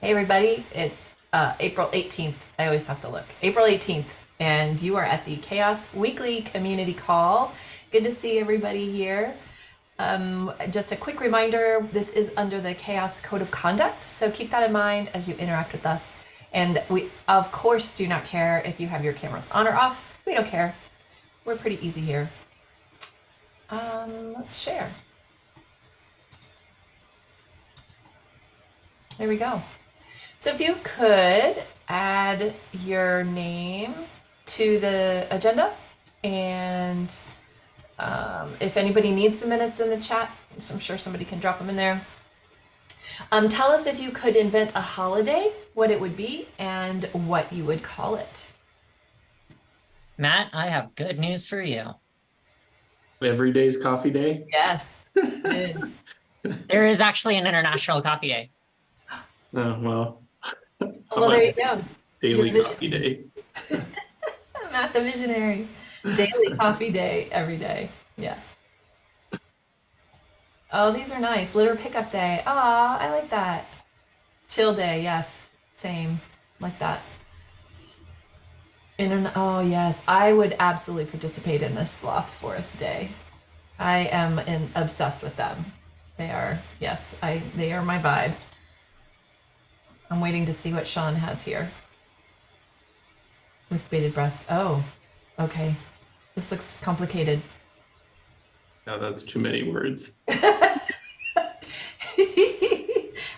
Hey, everybody. It's uh, April 18th. I always have to look. April 18th. And you are at the CHAOSS Weekly Community Call. Good to see everybody here. Um, just a quick reminder this is under the CHAOSS Code of Conduct. So keep that in mind as you interact with us. And we, of course, do not care if you have your cameras on or off. We don't care. We're pretty easy here. Um, let's share. There we go. So if you could add your name to the agenda and um, if anybody needs the minutes in the chat, so I'm sure somebody can drop them in there. Um, tell us if you could invent a holiday, what it would be, and what you would call it. Matt, I have good news for you. Every day's coffee day. Yes, it is. There is actually an International Coffee Day. Oh, well. Well, there you go. Daily coffee day. Matt the Visionary. Daily coffee day every day. Yes. Oh, these are nice. Litter pickup day. Aw, I like that. Chill day. Yes. Same. Like that. Internet. Oh, yes. I would absolutely participate in this sloth forest day. I am in, obsessed with them. They are, yes, I. they are my vibe. I'm waiting to see what Sean has here. With bated breath. Oh, okay. This looks complicated. No, that's too many words.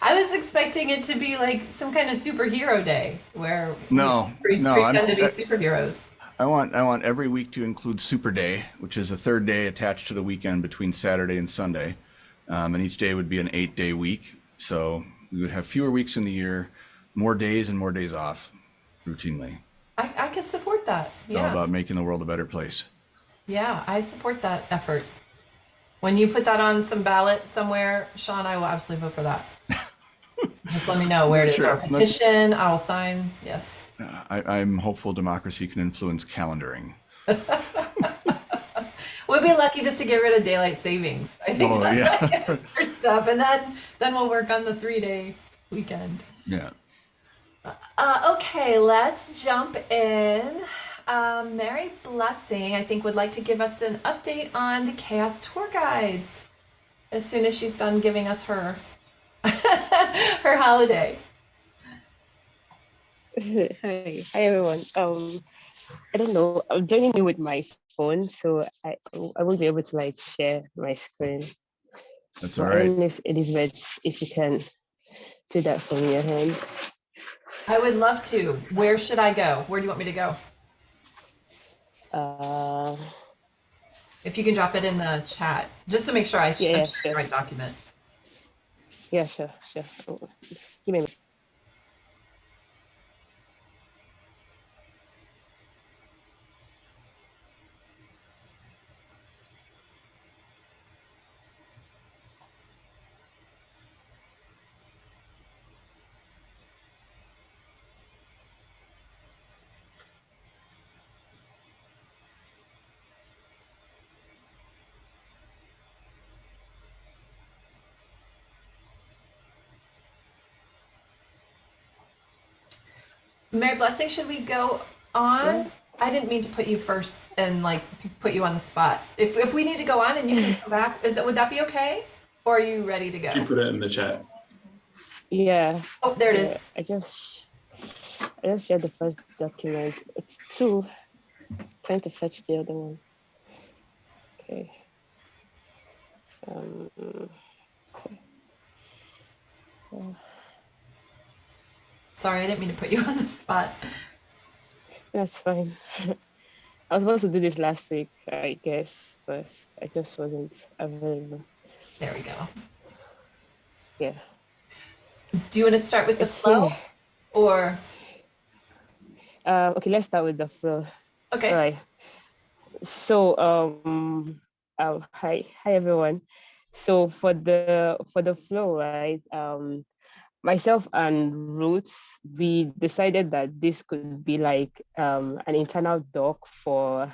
I was expecting it to be like some kind of superhero day where No, we no, treat I'm- them to be superheroes. I want I want every week to include Super Day, which is a third day attached to the weekend between Saturday and Sunday, um, and each day would be an eight-day week. So we would have fewer weeks in the year, more days and more days off, routinely. I, I could support that. It's all Yeah. about making the world a better place. Yeah, I support that effort. When you put that on some ballot somewhere, Sean, I will absolutely vote for that. Just let me know where it is. Sure, petition, I will sign. Yes. Uh, I, I'm hopeful democracy can influence calendaring. We'll be lucky just to get rid of daylight savings. I think Oh, that's yeah. our stuff, and then then we'll work on the three day weekend. Yeah. Uh, okay, let's jump in. Um, Mary Blessing, I think, would like to give us an update on the CHAOSS Tour Guides as soon as she's done giving us her her holiday. Hi, hi everyone. Um, I don't know. I'm joining you with my phone, so I I won't be able to like share my screen. That's all right. all I right. if Elizabeth, if you can do that from your hand. I would love to. Where should I go? Where do you want me to go? Uh, If you can drop it in the chat, just to make sure I sh- Yeah, yeah, sharing the right document. yeah, sure, sure. Oh, Give me Mary Blessing, should we go on? I didn't mean to put you first and like put you on the spot. If if we need to go on and you can come back, is that would that be okay? Or are you ready to go? You put it in the chat. Yeah. Oh, there it yeah, is. I just I just shared the first document. It's two. Trying to fetch the other one. Okay. Um, okay. Uh, Sorry, I didn't mean to put you on the spot. That's fine. I was supposed to do this last week, I guess, but I just wasn't available. There we go. Yeah. Do you want to start with the It's flow or Uh, okay, let's start with the flow. okay? All right. So, um, uh, hi, hi everyone. So for the for the flow, right? Um, myself and Roots, we decided that this could be like um an internal doc for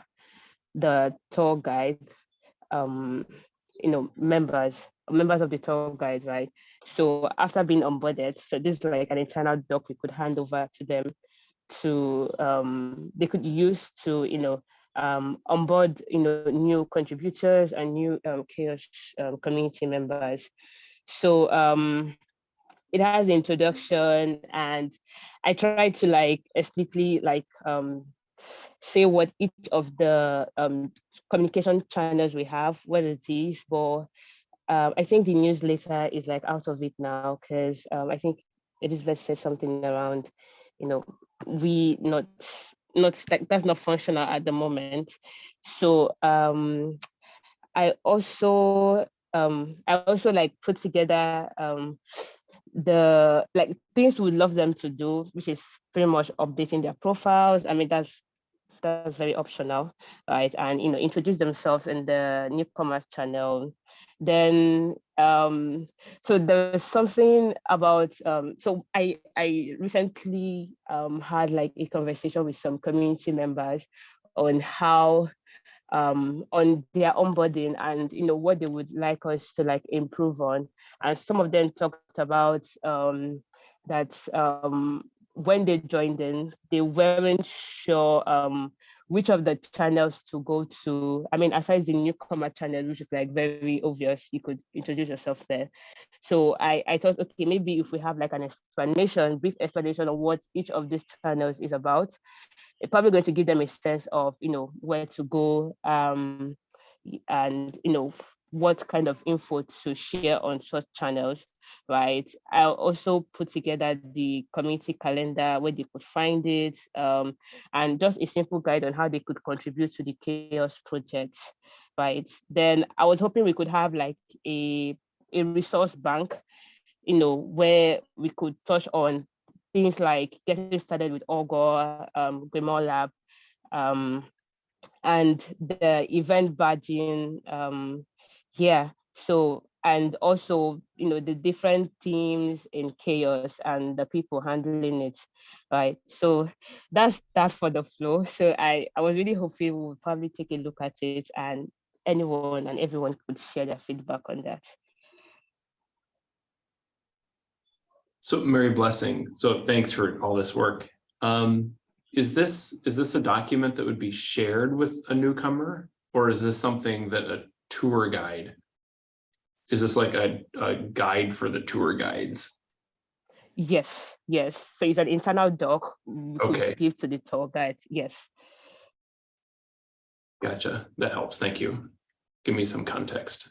the tour guide, um, you know, members. members of the tour guide, right? So after being onboarded, so this is like an internal doc we could hand over to them to um, they could use to you know um, onboard you know new contributors and new um, CHAOSS um, community members. So um, it has the introduction and I try to like explicitly like um, say what each of the um, communication channels we have, what it is, but um, I think the newsletter is like out of it now because um, I think Elizabeth said something around, you know, we not not that's not functional at the moment. So um, I also um, I also like put together um, the like things we'd love them to do, which is pretty much updating their profiles. I mean, that's that's very optional, right? And you know, introduce themselves in the newcomers channel. Then, um, so there's something about. Um, so I I recently um, had like a conversation with some community members on how um on their onboarding and you know what they would like us to like improve on and some of them talked about um that um when they joined in, they weren't sure um, which of the channels to go to. I mean, aside the newcomer channel, which is like very obvious, you could introduce yourself there. So I, I thought, okay, maybe if we have like an explanation, brief explanation of what each of these channels is about, it's probably going to give them a sense of, you know, where to go um, and, you know, what kind of info to share on such channels, right? I'll also put together the community calendar where they could find it um, and just a simple guide on how they could contribute to the CHAOSS project, right? Then I was hoping we could have like a, a resource bank, you know, where we could touch on things like getting started with Augur, um, GrimoireLab, um, and the event badging, um, yeah so and also you know the different teams in CHAOSS and the people handling it right? So that's that for the flow. So i i was really hoping we would probably take a look at it and anyone and everyone could share their feedback on that So Mary Blessing, so thanks for all this work. Um, is this, is this a document that would be shared with a newcomer? Or is this something that a tour guide? Is this like a, a guide for the tour guides? yes yes so it's an internal doc Okay. give to the tour guide yes Gotcha, that helps, thank you. Give me some context.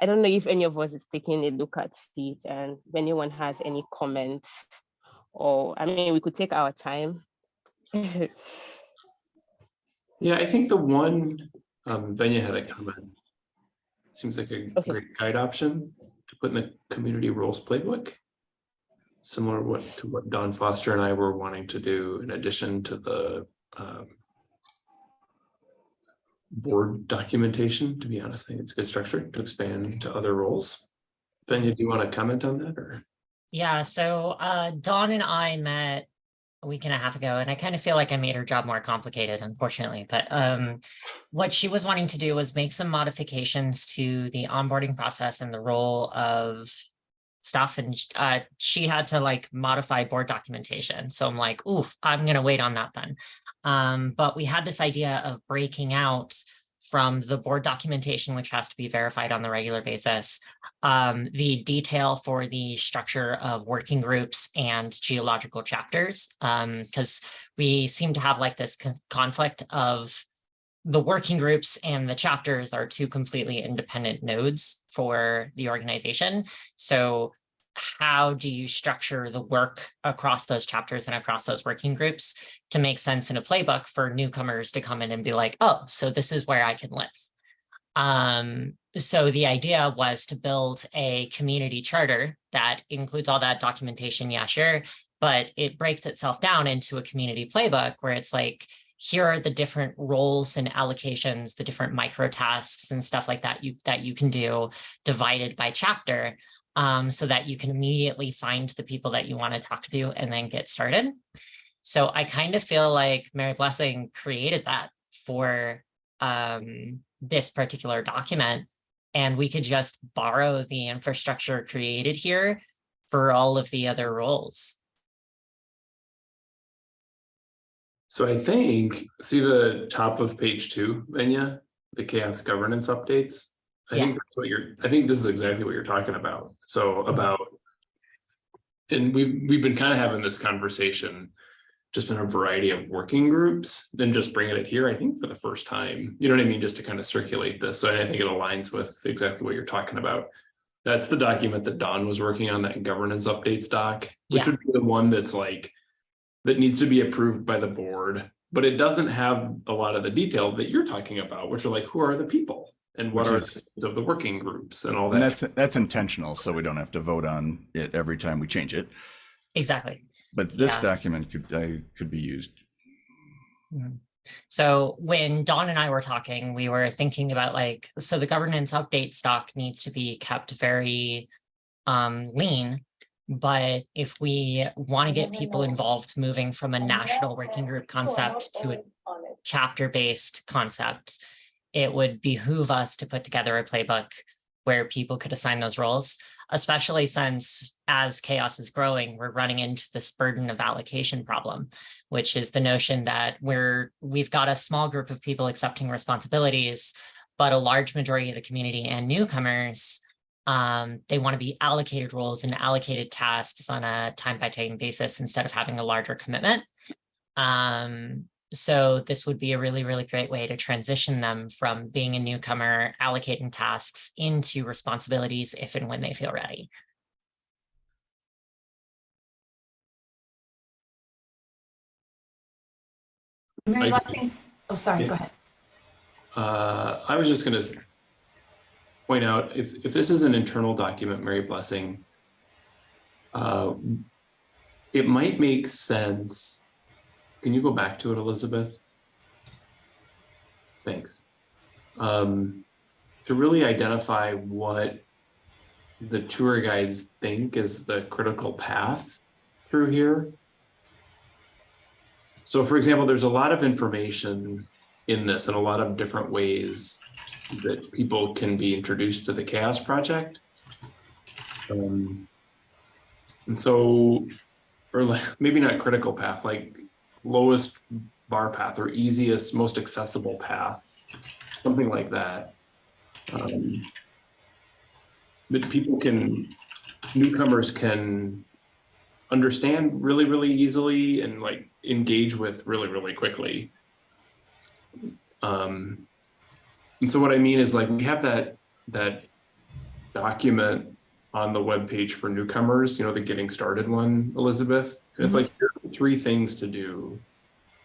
I don't know if any of us is taking a look at it and if anyone has any comments or I mean we could take our time. Yeah, I think the one, um, Venya had a comment. Seems like a Okay. great guide option to put in the community rules playbook. Similar what to what Dawn Foster and I were wanting to do in addition to the um. Board documentation, to be honest, I think it's a good structure to expand to other roles. Venya, do you want to comment on that or? Yeah, so uh, Dawn and I met a week and a half ago, and I kind of feel like I made her job more complicated, unfortunately. But um, what she was wanting to do was make some modifications to the onboarding process and the role of stuff. And uh, she had to like modify board documentation. So I'm like, ooh, I'm going to wait on that then. Um, but we had this idea of breaking out from the board documentation, which has to be verified on the regular basis, um, the detail for the structure of working groups and geological chapters, because we seem to have like this conflict of the working groups and the chapters are two completely independent nodes for the organization. So how do you structure the work across those chapters and across those working groups to make sense in a playbook for newcomers to come in and be like, oh, so this is where I can live. Um, so the idea was to build a community charter that includes all that documentation, yeah, sure, but it breaks itself down into a community playbook where it's like, here are the different roles and allocations, the different micro tasks and stuff like that you that you can do divided by chapter. um, so that you can immediately find the people that you want to talk to and then get started. So I kind of feel like Mary Blessing created that for um, this particular document. And we could just borrow the infrastructure created here for all of the other roles. So I think, see the top of page two, Venya, the CHAOSS governance updates? I Yeah. think that's what you're, I think this is exactly what you're talking about. So Mm-hmm. about. And we've, we've been kind of having this conversation just in a variety of working groups, then just bringing it here, I think for the first time, you know what I mean? Just to kind of circulate this. So I think it aligns with exactly what you're talking about. That's the document that Dawn was working on, that governance updates doc, which Yeah. would be the one that's like that needs to be approved by the board, but it doesn't have a lot of the detail that you're talking about, which are like, who are the people? And what Which are is- the of the working groups and all And that? that's, that's intentional, so we don't have to vote on it every time we change it. Exactly. But this Yeah. document could, I could be used. So when Dawn and I were talking, we were thinking about like, so the governance update stock needs to be kept very um, lean. But if we want to get people involved, moving from a national working group concept to a chapter-based concept, it would behoove us to put together a playbook where people could assign those roles, especially since as CHAOSS is growing, we're running into this burden of allocation problem, which is the notion that we're we've got a small group of people accepting responsibilities, but a large majority of the community and newcomers um, they want to be allocated roles and allocated tasks on a time by time basis instead of having a larger commitment. Um, so this would be a really, really great way to transition them from being a newcomer, allocating tasks into responsibilities if and when they feel ready. Mary I- Blessing, oh, sorry, Yeah. go ahead. Uh, I was just gonna s- point out, if, if this is an internal document, Mary Blessing, uh, it might make sense. Can you go back to it, Elizabeth? Thanks. Um, to really identify what the tour guides think is the critical path through here. So for example, there's a lot of information in this in a lot of different ways that people can be introduced to the CHAOSS project. Um, and so, or like, maybe not critical path, like lowest bar path or easiest, most accessible path, something like that. Um, that people can, newcomers can understand really, really easily and like engage with really, really quickly. Um, and so what I mean is like we have that that document on the web page for newcomers, you know, the getting started one, Elizabeth. And it's like here are three things to do.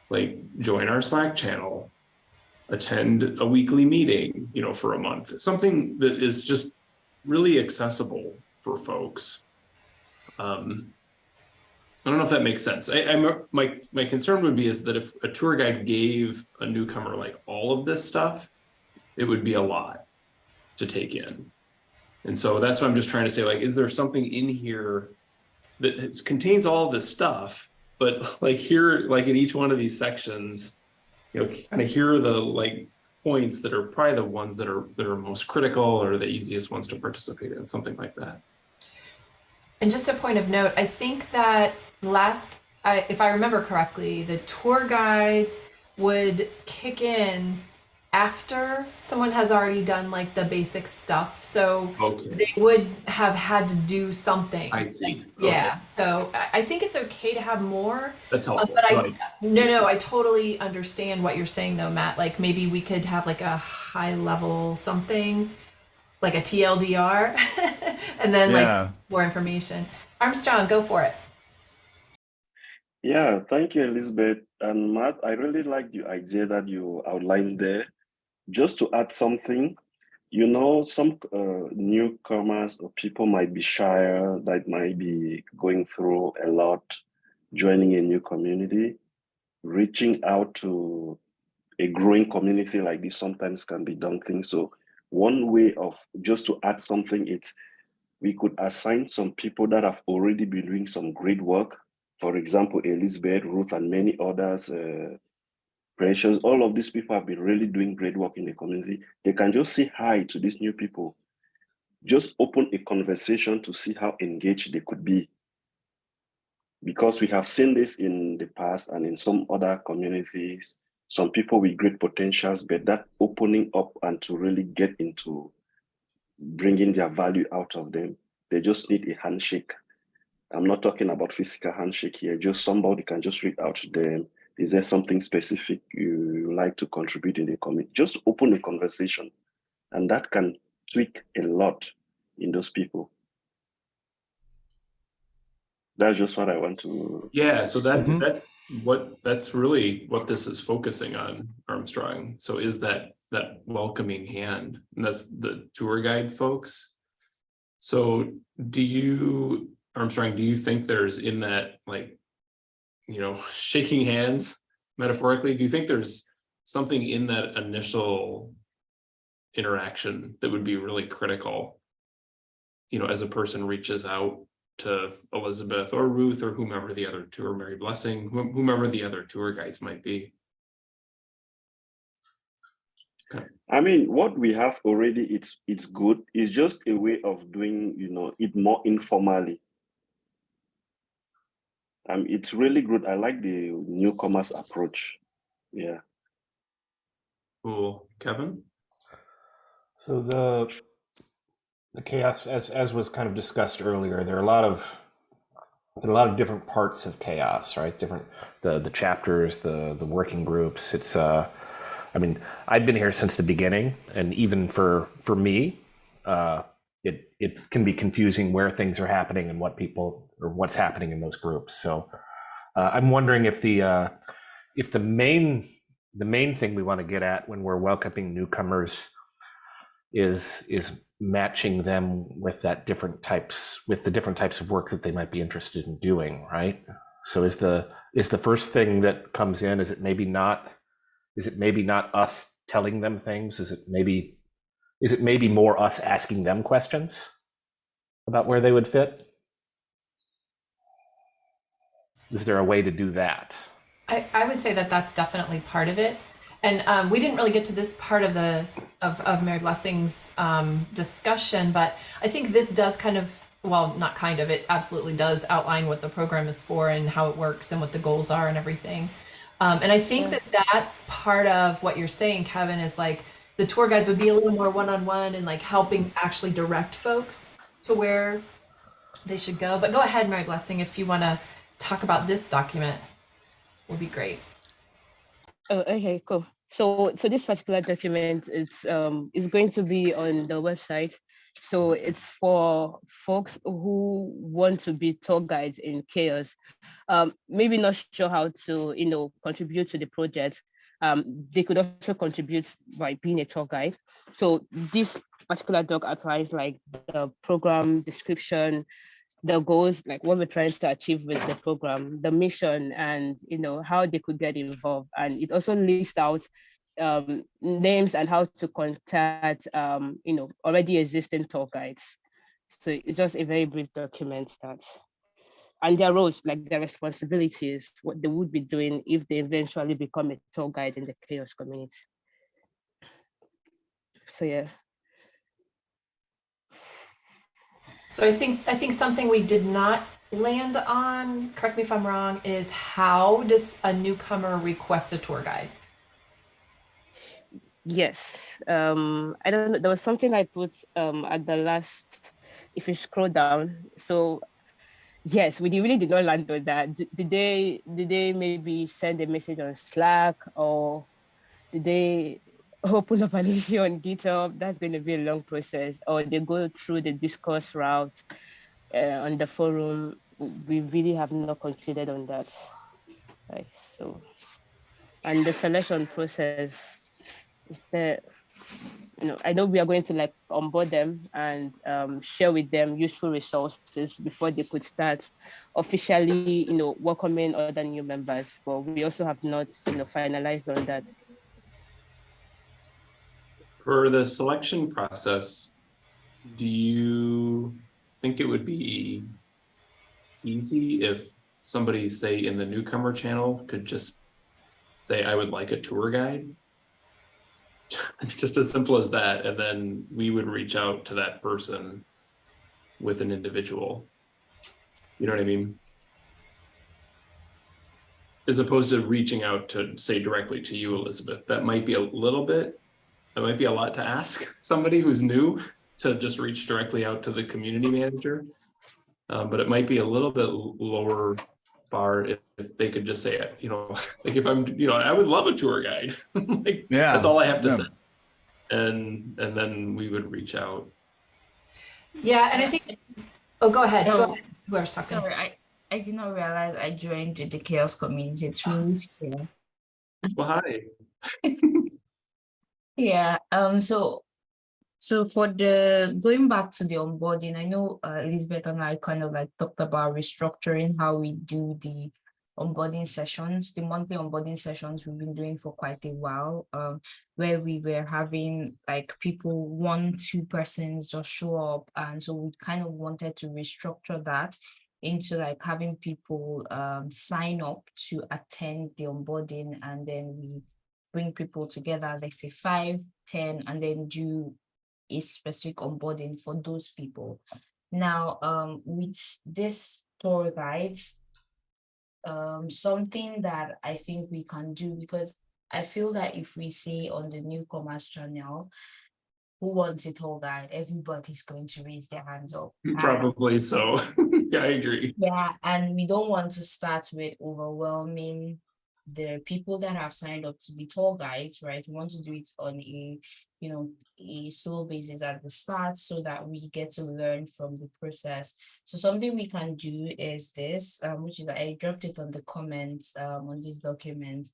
Like join our Slack channel, attend a weekly meeting, you know, for a month. Something that is just really accessible for folks. Um, I don't know if that makes sense. I, I'm, my, my concern would be is that if a tour guide gave a newcomer like all of this stuff, it would be a lot to take in. And so that's what I'm just trying to say, like, is there something in here that contains all this stuff, but like here, like in each one of these sections, you know, kind of here are the like points that are probably the ones that are, that are most critical or the easiest ones to participate in, something like that. And just a point of note, I think that last, I, if I remember correctly, the tour guides would kick in after someone has already done like the basic stuff. So Okay, they would have had to do something. I see. Okay, Yeah. So I, I think it's okay to have more. That's Uh, but I, Right. no, no, I totally understand what you're saying though, Matt. Like maybe we could have like a high level something, like a TLDR, and then like more information. Armstrong, go for it. Yeah, thank you, Elizabeth. And Matt, I really like the idea that you outlined there. Just to add something, you know, some uh, newcomers or people might be shyer, that might be going through a lot, joining a new community, reaching out to a growing community like this sometimes can be daunting. So one way of just to add something, it's we could assign some people that have already been doing some great work. For example, Elizabeth, Ruth, and many others, uh, All of these people have been really doing great work in the community. They can just say hi to these new people. Just open a conversation to see how engaged they could be. Because we have seen this in the past and in some other communities, some people with great potentials, but that opening up and to really get into bringing their value out of them, they just need a handshake. I'm not talking about physical handshake here, just somebody can just reach out to them. Is there something specific you, you like to contribute in the community? Just open a conversation and that can tweak a lot in those people. That's just what I want to Yeah, so that's Mhm. that's what that's really what this is focusing on, Armstrong. So is that that welcoming hand, and that's the tour guide folks. So do you, Armstrong, do you think there's in that like, you know, shaking hands metaphorically, do you think there's something in that initial interaction that would be really critical? You know, as a person reaches out to Elizabeth or Ruth or whomever the other tour, Mary Blessing, whom- whomever the other tour guides might be. I mean, what we have already, it's it's good. It's just a way of doing, you know, it more informally. Um, it's really good. I like the newcomers approach. Yeah. Cool, Kevin? So the the CHAOSS, as as was kind of discussed earlier, there are a lot of there are a lot of different parts of CHAOSS, right? Different the the chapters, the the working groups. It's uh, I mean, I've been here since the beginning, and even for for me, uh, it it can be confusing where things are happening and what people or what's happening in those groups. So uh, I'm wondering if the uh, if the main the main thing we want to get at when we're welcoming newcomers is is matching them with that different types with the different types of work that they might be interested in doing right so is the is the first thing that comes in is it maybe not is it maybe not us telling them things is it maybe is it maybe more us asking them questions about where they would fit is there a way to do that I, I would say that that's definitely part of it. And um, we didn't really get to this part of the of, of Mary Blessing's um, discussion, but I think this does kind of well, not kind of, it absolutely does outline what the program is for and how it works and what the goals are and everything. Um, and I think that that's part of what you're saying, Kevin, is like the tour guides would be a little more one on one and like helping actually direct folks to where they should go. But go ahead, Mary Blessing, if you want to talk about this document would be great. Oh, okay, cool. So, so this particular document is um is going to be on the website. So it's for folks who want to be tour guides in CHAOSS. Um, maybe not sure how to, you know, contribute to the project. Um, they could also contribute by being a tour guide. So this particular doc applies like the program description, the goals, like what we're trying to achieve with the program, the mission, and you know how they could get involved. And it also lists out um, names and how to contact um, you know already existing tour guides. So it's just a very brief document that, and their roles, like their responsibilities, what they would be doing if they eventually become a tour guide in the CHAOSS community. So yeah. So I think I think something we did not land on, correct me if I'm wrong, is how does a newcomer request a tour guide? Yes. Um, I don't know. There was something I put um, at the last, if you scroll down. So yes, we really did not land on that. Did they did they maybe send a message on Slack or did they open up an issue on GitHub? That's going to be a long process. Or they go through the discourse route uh, on the forum. We really have not concluded on that. Right. So, and the selection process is there. You know, I know we are going to like onboard them and um, share with them useful resources before they could start officially, you know, welcoming other new members. But we also have not, you know, finalized on that. For the selection process, do you, think it would be easy if somebody, say, in the newcomer channel could just say, I would like a tour guide. Just as simple as that, and then we would reach out to that person with an individual. You know what I mean? As opposed to reaching out to say directly to you, Elizabeth, that might be a little bit, that might be a lot to ask somebody who's new to just reach directly out to the community manager. Um, but it might be a little bit lower bar if, if they could just say, it, you know, like if I'm, you know, I would love a tour guide. like, Yeah. that's all I have to yeah. say. And, and then we would reach out. Yeah, and I think, oh, go ahead, go ahead, whoever's talking. Sorry, I, I did not realize I joined the CHAOSS community. It's really scary. Well, hi. Yeah, um, so so for the going back to the onboarding, I know uh, Elizabeth and I kind of like talked about restructuring how we do the onboarding sessions, the monthly onboarding sessions we've been doing for quite a while, um, where we were having like people, one, two persons just show up. And so we kind of wanted to restructure that into like having people um, sign up to attend the onboarding and then we bring people together, let's say five, ten, and then do a specific onboarding for those people. Now, um, with this tour guides, um, something that I think we can do because I feel that if we say on the newcomers channel, who wants a tour guide, everybody's going to raise their hands up. and- Probably so. yeah, I agree. yeah, and we don't want to start with overwhelming the people that have signed up to be tour guides, right? We want to do it on a, you know, a slow basis at the start so that we get to learn from the process. So something we can do is this, um, which is I dropped it on the comments um, on this document,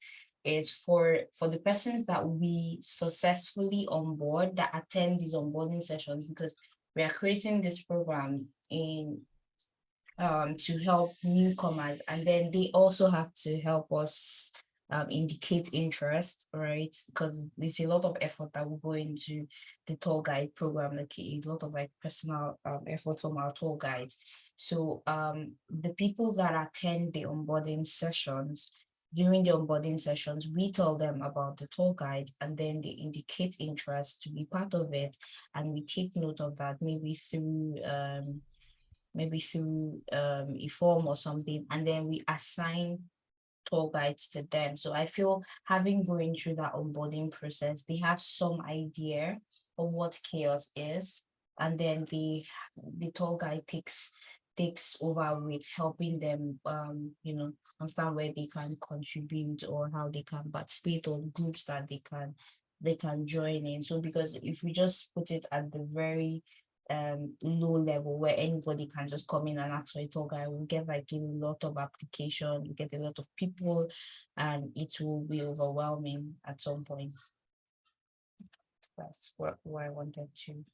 is for for the persons that we successfully onboard that attend these onboarding sessions because we are creating this program in um, to help newcomers, and then they also have to help us um, indicate interest, right? Because there's a lot of effort that will go into the tour guide program, like a lot of like personal um, effort from our tour guides. So um, the people that attend the onboarding sessions, during the onboarding sessions, we tell them about the tour guide and then they indicate interest to be part of it. And we take note of that maybe through um, maybe through um, a form or something, and then we assign tour guides to them. So I feel having going through that onboarding process, they have some idea of what CHAOSS is, and then the the tour guide takes takes over with helping them, um, you know, understand where they can contribute or how they can participate or groups that they can they can join in. So because if we just put it at the very um low level where anybody can just come in and ask for a tour guide, we'll get like a lot of application, we get a lot of people, and it will be overwhelming at some point. That's what, what I wanted to.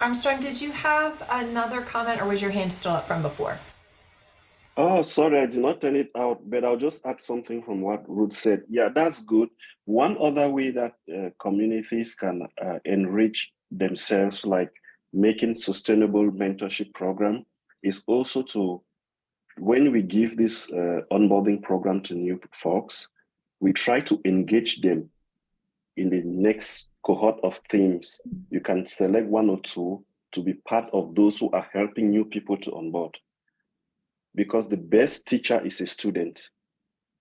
Armstrong, did you have another comment or was your hand still up from before? Oh, sorry, I did not turn it out, but I'll just add something from what Ruth said. Yeah, that's good. One other way that uh, communities can uh, enrich themselves, like making sustainable mentorship program, is also to, when we give this uh, onboarding program to new folks, we try to engage them in the next cohort of themes. You can select one or two to be part of those who are helping new people to onboard because the best teacher is a student.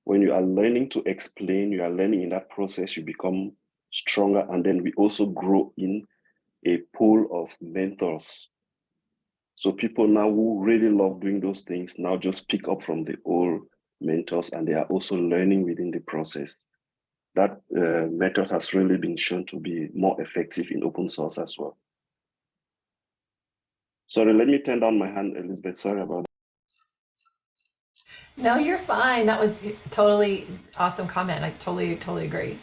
When you are learning to explain, you are learning in that process, you become stronger, and then we also grow in a pool of mentors. So people now who really love doing those things now just pick up from the old mentors and they are also learning within the process. That uh, method has really been shown to be more effective in open source as well. Sorry, let me turn down my hand, Elizabeth. Sorry about that. No, you're fine. That was totally awesome comment. I totally, totally agree.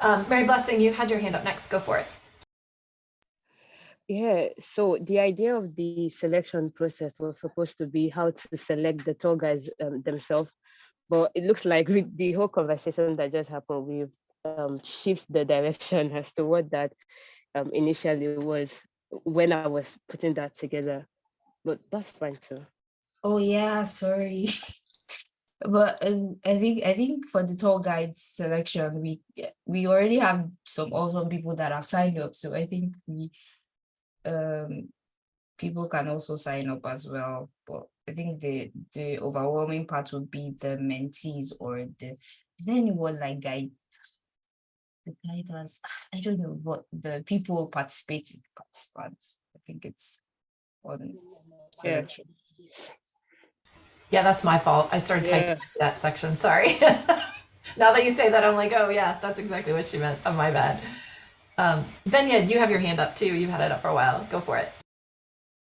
Um, Mary Blessing, you had your hand up next. Go for it. Yeah, so the idea of the selection process was supposed to be how to select the tour guides um, themselves, but it looks like with the whole conversation that just happened, we've um, shift the direction as to what that um, initially was when I was putting that together. But that's fine too. Oh yeah, sorry. But um, I think I think for the tour guide selection, we we already have some awesome people that have signed up. So I think we um people can also sign up as well. But I think the the overwhelming part would be the mentees or the is there anyone like guide the guiders? I don't know what the people participating participants. I think it's on selection. Yeah, that's my fault. I started typing that section. Sorry. now that you say that, I'm like, oh yeah, that's exactly what she meant. Oh, my bad. Um, Benya, you have your hand up too. You've had it up for a while. Go for it.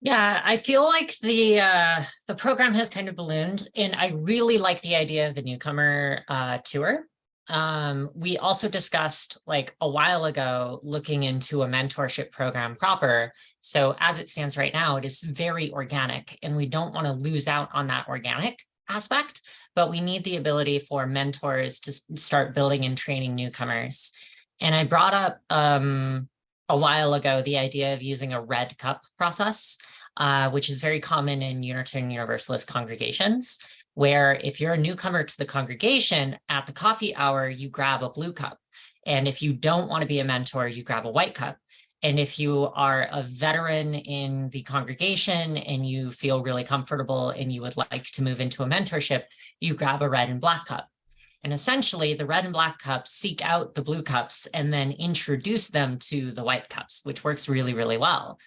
Yeah, I feel like the uh, the program has kind of ballooned, and I really like the idea of the newcomer uh, tour. Um, we also discussed like a while ago looking into a mentorship program proper. So as it stands right now, it is very organic, and we don't want to lose out on that organic aspect. But we need the ability for mentors to start building and training newcomers. And I brought up um, a while ago the idea of using a red cup process, uh, which is very common in Unitarian Universalist congregations, where if you're a newcomer to the congregation at the coffee hour, you grab a blue cup. And if you don't want to be a mentor, you grab a white cup. And if you are a veteran in the congregation and you feel really comfortable and you would like to move into a mentorship, you grab a red and black cup. And essentially, the red and black cups seek out the blue cups and then introduce them to the white cups, which works really, really well.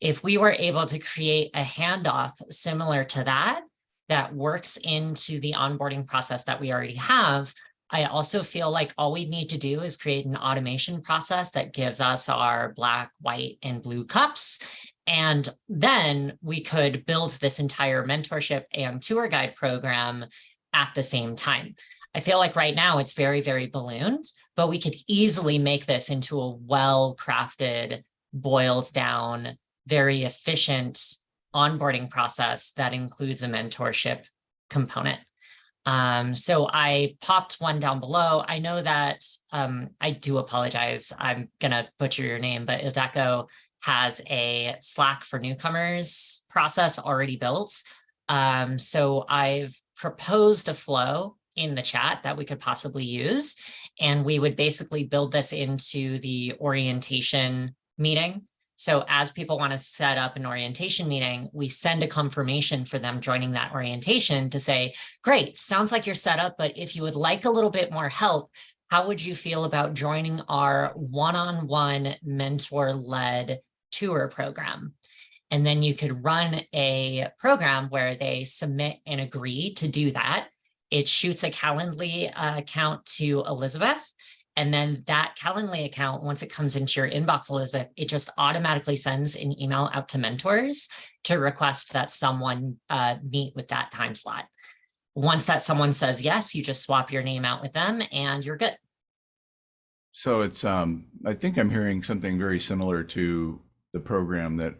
If we were able to create a handoff similar to that, that works into the onboarding process that we already have, I also feel like all we need to do is create an automation process that gives us our black, white, and blue cups. And then we could build this entire mentorship and tour guide program at the same time. I feel like right now it's very, very ballooned, but we could easily make this into a well-crafted, boiled down, very efficient onboarding process that includes a mentorship component. Um, so I popped one down below. I know that um, I do apologize. I'm gonna butcher your name, but Ildiko has a Slack for newcomers process already built. Um, so I've proposed a flow in the chat that we could possibly use. And we would basically build this into the orientation meeting. So as people want to set up an orientation meeting, we send a confirmation for them joining that orientation to say, great, sounds like you're set up, but if you would like a little bit more help, how would you feel about joining our one-on-one mentor-led tour program? And then you could run a program where they submit and agree to do that. It shoots a Calendly uh, account to Elizabeth. And then that Calendly account, once it comes into your inbox, Elizabeth, it just automatically sends an email out to mentors to request that someone uh, meet with that time slot. Once that someone says yes, you just swap your name out with them and you're good. So it's, um, I think I'm hearing something very similar to the program that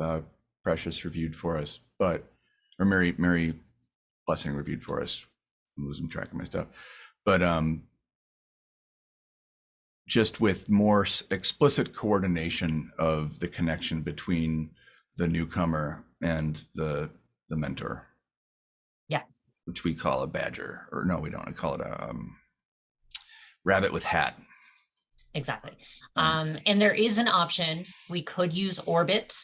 uh, Precious reviewed for us, but, or Mary, Mary Blessing reviewed for us. I'm losing track of my stuff. But um, just with more explicit coordination of the connection between the newcomer and the the mentor. Yeah. Which we call a badger, or no, we don't. We call it a um, rabbit with hat. Exactly. Um, Um, and there is an option. We could use Orbit,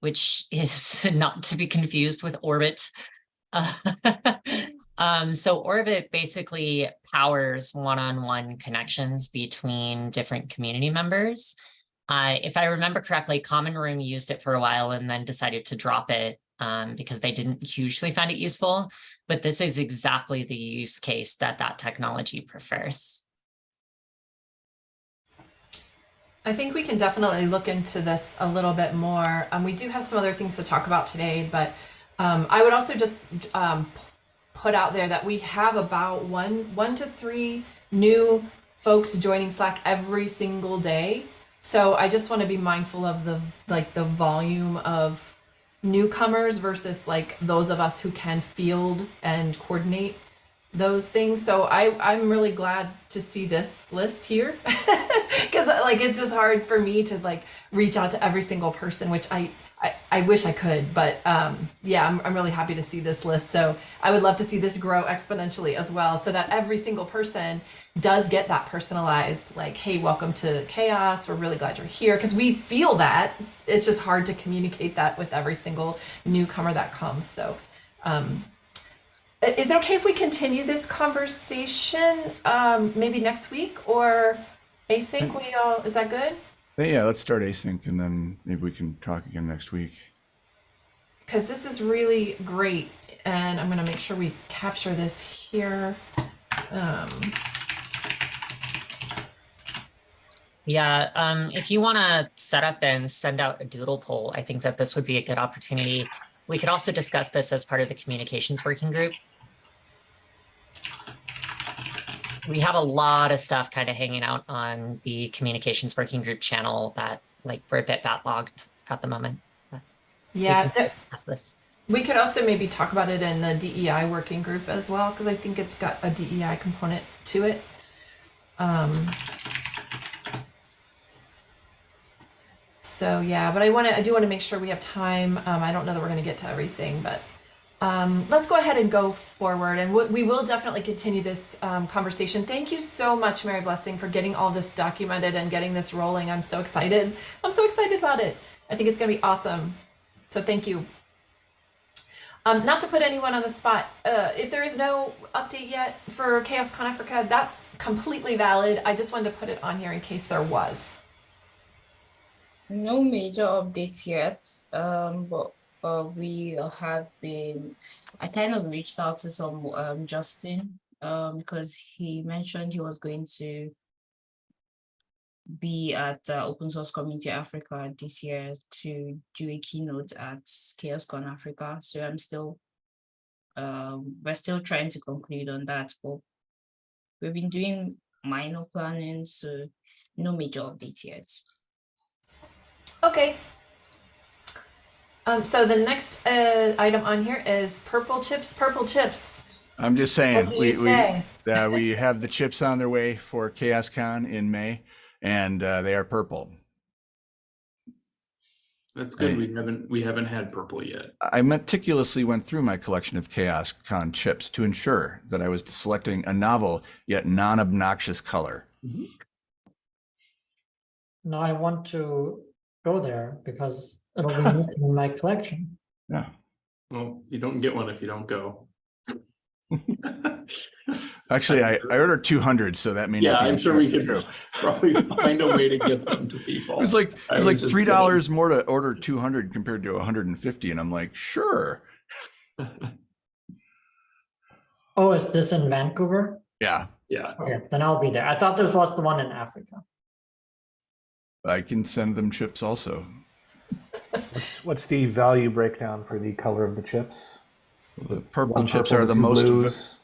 which is not to be confused with Orbit. Uh, um, so Orbit basically powers one-on-one connections between different community members. Uh, if I remember correctly, Common Room used it for a while and then decided to drop it um, because they didn't hugely find it useful. But this is exactly the use case that that technology prefers. I think we can definitely look into this a little bit more. Um, we do have some other things to talk about today, but um, I would also just um, put out there that we have about one one to three new folks joining Slack every single day. So I just want to be mindful of the like the volume of newcomers versus like those of us who can field and coordinate those things. So I I'm really glad to see this list here because like it's just hard for me to like reach out to every single person, which I. I, I wish I could, but um, yeah, I'm, I'm really happy to see this list. So I would love to see this grow exponentially as well, so that every single person does get that personalized, like, hey, welcome to CHAOSS. We're really glad you're here. Because we feel that. It's just hard to communicate that with every single newcomer that comes. So, um, is it okay if we continue this conversation um, maybe next week or async? What do y'all, is that good? Yeah, let's start async and then maybe we can talk again next week. Because this is really great. And I'm going to make sure we capture this here. Um, Yeah, um, if you want to set up and send out a doodle poll, I think that this would be a good opportunity. We could also discuss this as part of the communications working group. We have a lot of stuff kind of hanging out on the communications working group channel that like we're a bit backlogged at the moment. We yeah, can there- discuss this. We could also maybe talk about it in the DEI working group as well, because I think it's got a DEI component to it. Um, so yeah, but I want to, I do want to make sure we have time. Um, I don't know that we're going to get to everything, but um, let's go ahead and go forward, and we, will definitely continue this um, conversation. Thank you so much, Mary Blessing, for getting all this documented and getting this rolling. I'm so excited. I'm so excited about it. I think it's going to be awesome. So thank you. Um, not to put anyone on the spot, uh, if there is no update yet for CHAOSScon Africa, that's completely valid. I just wanted to put it on here in case there was. No major updates yet, um, but uh, we have been. I kind of reached out to some um Justin um because he mentioned he was going to be at uh, Open Source Community Africa this year to do a keynote at CHAOSScon Africa. So I'm still, um, we're still trying to conclude on that, but we've been doing minor planning, so no major updates yet. Okay. Um, so the next uh, item on here is purple chips. Purple chips. I'm just saying, What we, you we, uh, we have the chips on their way for CHAOSScon in May and uh, they are purple. That's good. Hey. We haven't, we haven't had purple yet. I meticulously went through my collection of CHAOSScon chips to ensure that I was selecting a novel yet non-obnoxious color. Now I want to go there because it'll be missing in my collection. Yeah. Well, you don't get one if you don't go. Actually, I, I ordered 200, so that may Yeah, I'm sure we exactly could probably find a way to get them to people. It was like it I was was like just three kidding. dollars more to order 200 compared to 150, and I'm like, sure. Oh, is this in Vancouver? Yeah, Yeah, Okay, then I'll be there. I thought this was the one in Africa. I can send them chips also. What's, what's the value breakdown for the color of the chips? The purple One chips purple, are the most. blues.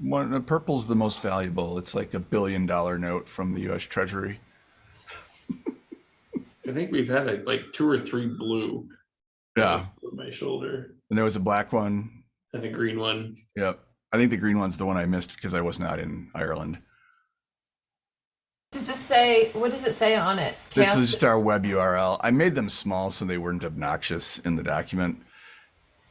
One, the purple's the most valuable. It's like a billion dollar note from the U.S. Treasury. I think we've had like- like two or three blue. Yeah, On my shoulder and there was a black one. and a green one. Yep, I think the green one's the one I missed because I was not in Ireland. Does this say? What does it say on it? This is just our web URL. I made them small so they weren't obnoxious in the document.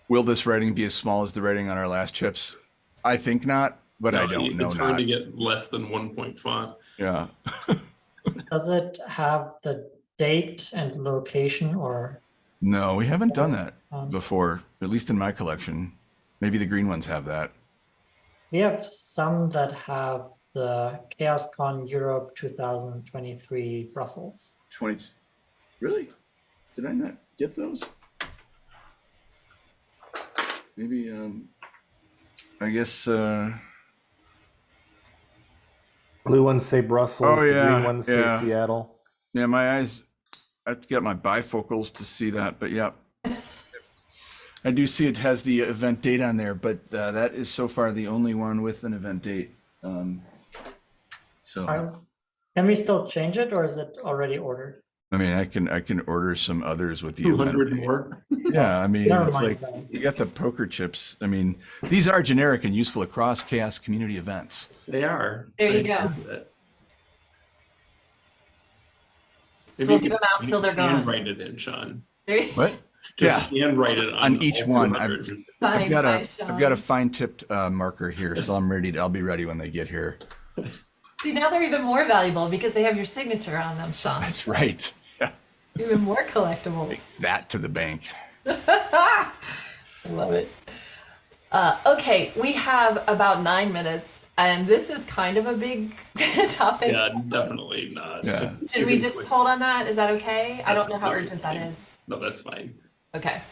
Will this writing be as small as the writing on our last chips? I think not, but I don't know It's hard not. to get less than one point font. Yeah. Does it have the date and location or? No, we haven't done that um, before, at least in my collection. Maybe the green ones have that. We have some that have the CHAOSScon Europe 2023 Brussels. 20. Really? Did I not get those? Maybe, um, I guess, uh, Blue ones say Brussels. Oh, the yeah, green ones say. Seattle. yeah, my eyes, I have to get my bifocals to see that, but yeah. I do see it has the event date on there, but uh, that is so far the only one with an event date. Um, so. Are- Can we still change it or is it already ordered? I mean, I can, I can order some others with the Two event. more. Yeah, I mean, Never it's like, that. you got the poker chips. I mean, these are generic and useful across CHAOSS community events. They are. There you go. agree. So we'll you give them out until they're gone. Handwrite it in, Sean. What? Just Yeah. handwrite it on. On each one, I've- 200. I've got a, Signed by I've got a fine tipped uh, marker here, so I'm ready to, I'll be ready when they get here. See, now they're even more valuable because they have your signature on them, Sean. That's right. Yeah. Even more collectible. Take that to the bank. I love it. Uh, okay, we have about nine minutes, and this is kind of a big topic. Yeah, definitely not. Yeah. Should we just hold on that? Is that okay? I don't know how urgent that fine. is. No, that's fine. Okay.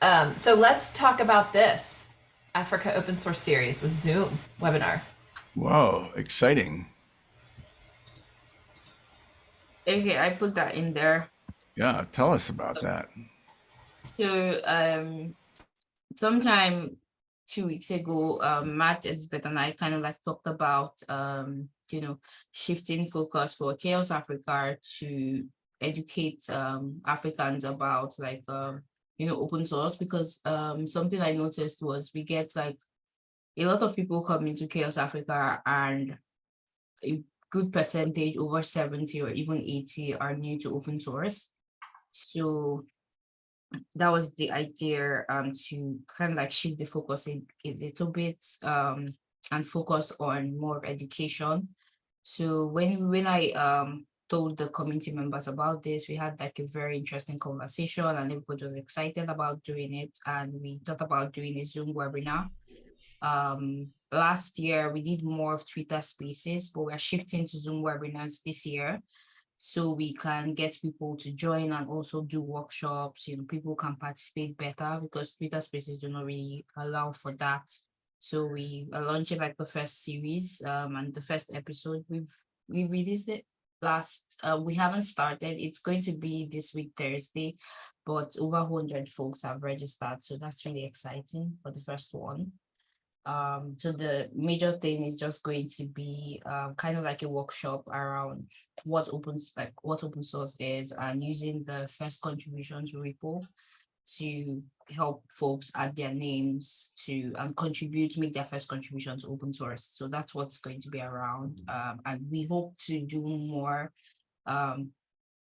Um, so let's talk about this Africa Open Source Series with Zoom webinar. Whoa, exciting. Okay, I put that in there. Yeah, tell us about that. So um sometime two weeks ago, um Matt Elizabeth and I kind of like talked about um, you know, shifting focus for CHAOSS Africa to educate um Africans about like um, you know, open source because um something I noticed was we get like a lot of people come into CHAOSS Africa and a good percentage over 70 or even 80 are new to open source. So that was the idea um to kind of like shift the focus a, a little bit um and focus on more of education. So when when i um told the community members about this we had like a very interesting conversation and everybody was excited about doing it. And we thought about doing a zoom webinar um last year we did more of twitter spaces but we're shifting to zoom webinars this year. So we can get people to join and also do workshops you know people can participate better because twitter spaces do not really allow for that. So we are launching like the first series um and the first episode we've we released it last uh, we haven't started. It's going to be this week thursday but over 100 folks have registered so that's really exciting for the first one um so the major thing is just going to be um kind of like a workshop around what open like what open source is and using the first contributions repo to help folks add their names to and contribute make their first contribution to open source. So that's what's going to be around um and we hope to do more um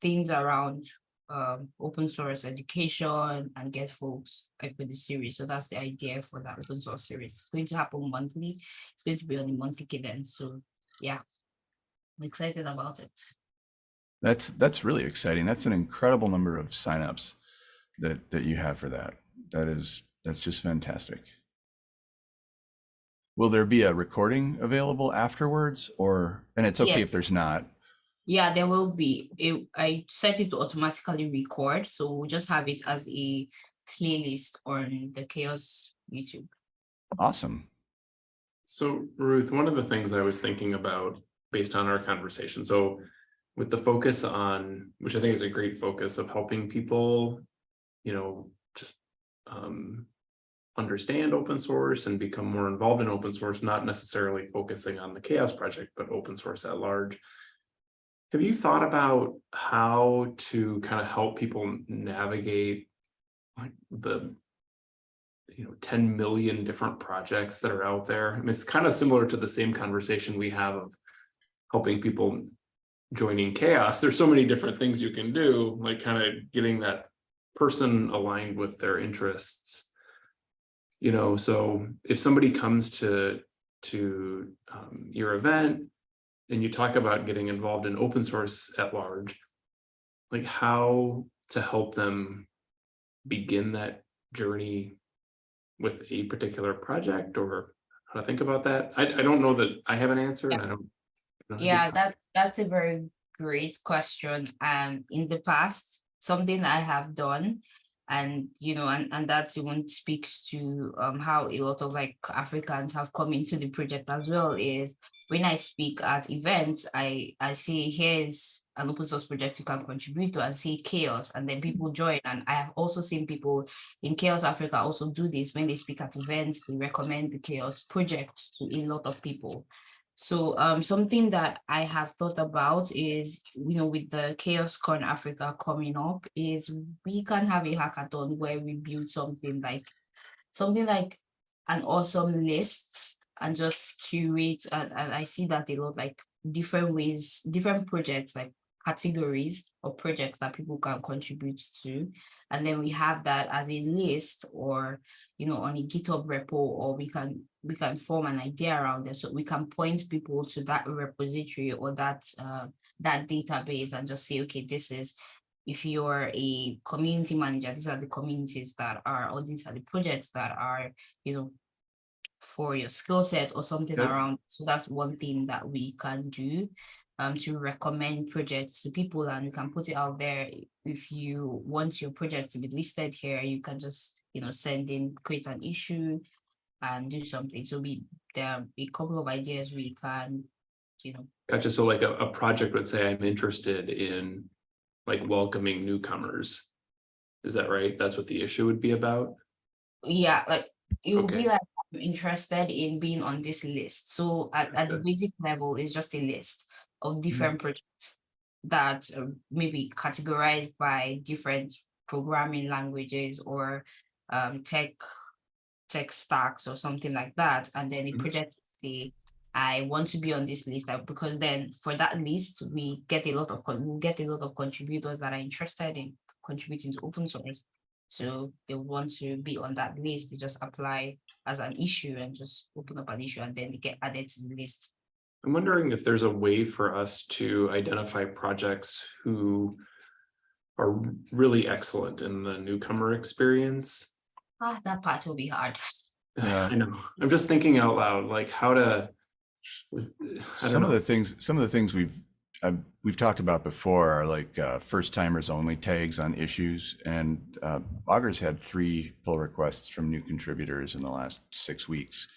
things around um, open source education and get folks like with the series. So that's the idea for that open source series. It's going to happen monthly. It's going to be on a monthly cadence. So yeah, I'm excited about it. That's that's really exciting. That's an incredible number of signups that that you have for that. That is that's just fantastic. Will there be a recording available afterwards or and it's okay Yeah. if there's not. Yeah, there will be. It, I set it to automatically record. So we'll just have it as a playlist on the CHAOSS YouTube. Awesome. So Ruth, one of the things I was thinking about based on our conversation, so with the focus on, which I think is a great focus of helping people, you know, just um, understand open source and become more involved in open source, not necessarily focusing on the CHAOSS project, but open source at large. Have you thought about how to kind of help people navigate the you know 10 million different projects that are out there. I mean, it's kind of similar to the same conversation we have of helping people joining CHAOSS. There's so many different things you can do, like kind of getting that person aligned with their interests. You know, so if somebody comes to to um, your event and you talk about getting involved in open source at large, like how to help them begin that journey with a particular project or how to think about that? I, I don't know that I have an answer and I don't. I don't Yeah, that's that's a very great question. Um, in the past, something I have done, and you know, and and that's even speaks to um how a lot of like Africans have come into the project as well. Is when I speak at events, I I say here's an open source project you can contribute to and see CHAOSS, and then people join. And I have also seen people in CHAOSS Africa also do this when they speak at events. They recommend the CHAOSS project to a lot of people. So um, something that I have thought about is, you know, with the CHAOSScon Africa coming up, is we can have a hackathon where we build something like something like an awesome list and just curate and, and I see that a lot like different ways, different projects like categories or projects that people can contribute to. And then we have that as a list or, you know, on a GitHub repo, or we can we can form an idea around it. So we can point people to that repository or that uh, that database and just say, okay, this is if you're a community manager, these are the communities that are, or these are the projects that are, you know, for your skill set or something Good. around. So that's one thing that we can do um, to recommend projects to people and you can put it out there. If you want your project to be listed here, you can just, you know, send in, create an issue and do something. So we, there are a couple of ideas we can, you know, Gotcha. So like a, a project would say, I'm interested in like welcoming newcomers. Is that right? That's what the issue would be about? yeah, like it will Okay. be like I'm interested in being on this list. So at, at the basic level, it's just a list of different projects that uh, maybe categorized by different programming languages or um, tech tech stacks or something like that. And then a Mhm. project say, I want to be on this list uh, because then for that list, we get a lot of we get a lot of contributors that are interested in contributing to open source. So they want to be on that list, they just apply as an issue and just open up an issue and then they get added to the list. I'm wondering if there's a way for us to identify projects who are really excellent in the newcomer experience. Ah, that part will be hard. Yeah. I know, I'm just thinking out loud, like how to. was- I don't Some of the things, some of the things we've, uh, we've talked about before are like uh, first timers only tags on issues. And uh, Augur's had three pull requests from new contributors in the last six weeks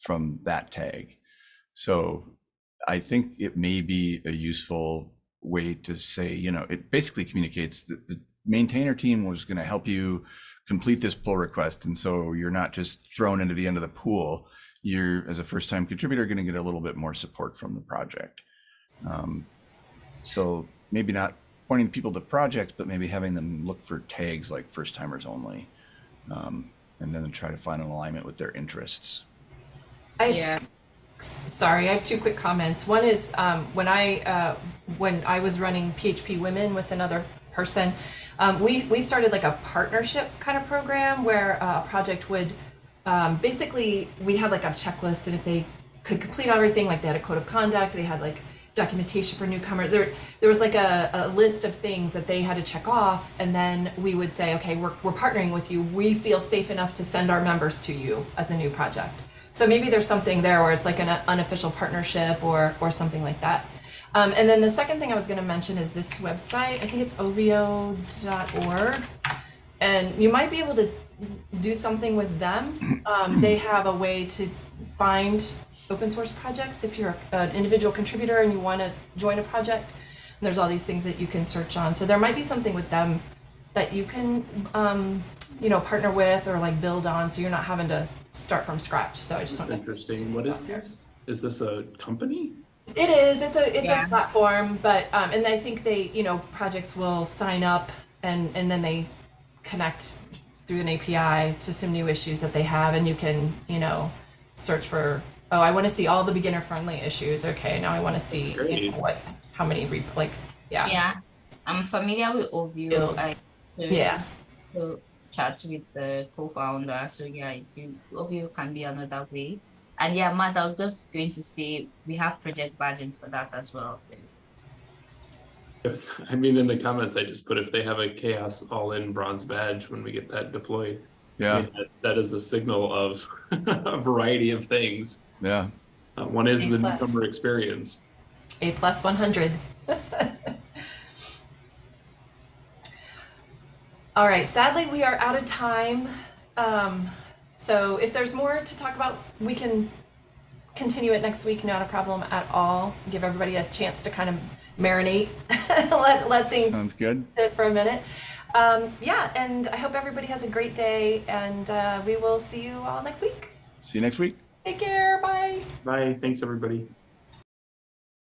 from that tag. So I think it may be a useful way to say, you know, it basically communicates that the maintainer team was going to help you complete this pull request. And so you're not just thrown into the end of the pool. You're, as a first time contributor, going to get a little bit more support from the project. Um, so maybe not pointing people to projects, but maybe having them look for tags like first timers only. Um, and then try to find an alignment with their interests. I Yeah. Sorry, I have two quick comments. One is um, when I uh, when I was running PHP Women with another person, um, we we started like a partnership kind of program where uh, a project would um, basically we had like a checklist, and if they could complete everything, like they had a code of conduct, they had like documentation for newcomers. There there was like a, a list of things that they had to check off, and then we would say, okay, we're we're partnering with you. We feel safe enough to send our members to you as a new project. So maybe there's something there where it's like an unofficial partnership or or something like that. Um, and then the second thing I was going to mention is this website. I think it's ovio.org, and you might be able to do something with them. Um, they have a way to find open source projects if you're an individual contributor and you want to join a project. And there's all these things that you can search on. So there might be something with them that you can, um, you know, partner with or like build on, so you're not having to start from scratch. So I just That's wanted interesting. What is this? Is this a company? it is. It's a it's Yeah. a platform, but um, and I think they you know projects will sign up and and then they connect through an API to some new issues that they have, and you can you know search for oh I want to see all the beginner friendly issues. Okay, now I want to see you know, what how many re- like yeah Yeah, I'm familiar with Ovio. Skills. I so, yeah so chat with the co-founder. So yeah, I do Ovio can be another way. And yeah, Matt, I was just going to say we have project badging for that as well. So Yes, I mean, in the comments, I just put if they have a CHAOSS all-in bronze badge when we get that deployed. I Yeah, mean, that- That is a signal of a variety of things. yeah. Uh, One is the plus. newcomer experience. A plus one hundred. All right, sadly, we are out of time. Um, so if there's more to talk about, we can continue it next week, not a problem at all. Give everybody a chance to kind of marinate, let, let things Sounds good. sit for a minute. Um, yeah, and I hope everybody has a great day, and uh, we will see you all next week. See you next week. Take care, bye. Bye, thanks, everybody.